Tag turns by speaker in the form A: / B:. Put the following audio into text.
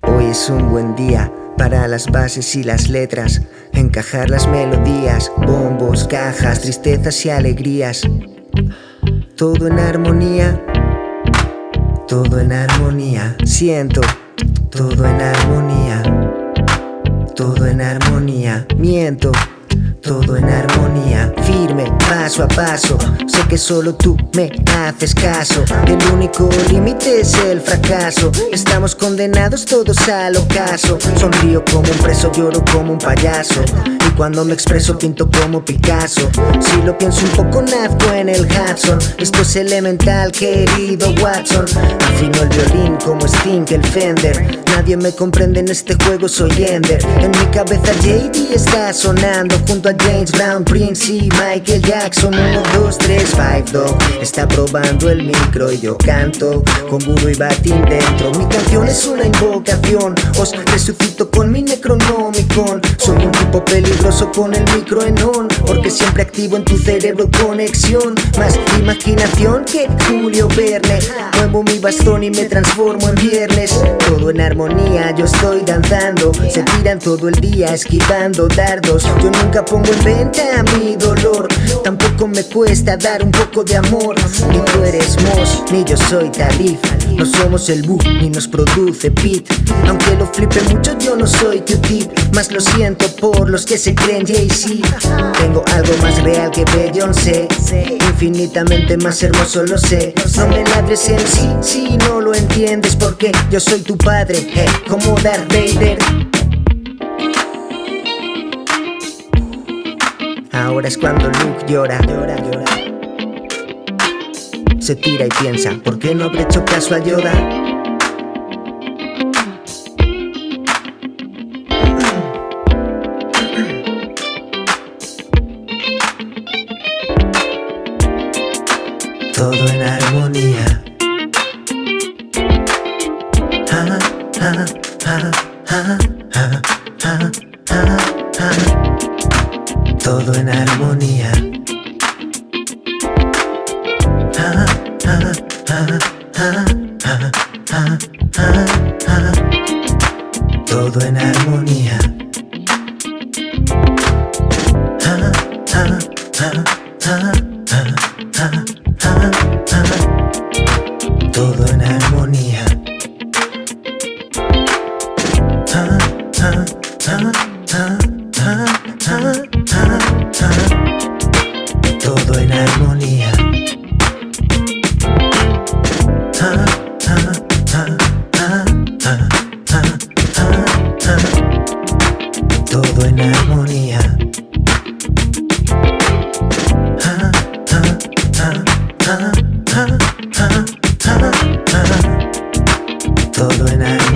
A: Hoy es un buen día para las bases y las letras Encajar las melodías, bombos, cajas, tristezas y alegrías. Todo en armonía Todo en armonía Siento Todo en armonía Todo en armonía Miento todo en armonía, firme, paso a paso. Sé que solo tú me haces caso. El único límite es el fracaso. Estamos condenados todos al ocaso. Sonrío como un preso, lloro como un payaso. Y cuando me expreso pinto como Picasso. Si lo pienso un poco nazco el Hudson Esto es elemental, querido Watson. Afino el violín como Sting, el Fender. Nadie me comprende en este juego, soy Ender. En mi cabeza JD está sonando Junto a James Brown, Prince y Michael Jackson. 1, 2, 3, 5 Dog. Está probando el micro y yo canto Con Guru y Batin dentro. Mi canción es una invocación. Os resucito con mi Soy un tipo peligroso con el micro en on Porque siempre activo en tu cerebro conexión. Más imaginación que Julio Verne. Muevo mi bastón y me transformo en viernes. Todo en armonía, yo estoy danzando. Se tiran todo el día esquivando dardos. Yo nunca pongo en venta mi dolor. Tampoco me cuesta dar un poco de amor. Ni tú eres Moss, ni yo soy Talif No somos el Boo, ni nos produce Pit Aunque lo flipe mucho yo no soy Q-Tip Más lo siento por los que se creen Jay-Z. Tengo algo más real que Beyoncé. Infinitamente más hermoso lo sé. No me ladres en sí, si no lo entiendes Porque yo soy tu padre, como Darth Vader. Ahora es cuando Luke llora, llora, llora Se tira y piensa, ¿por qué no habré hecho caso a Yoda? Todo en armonía ah, ah, ah, todo en armonía. Todo en armonía. Ah, ah, cold when I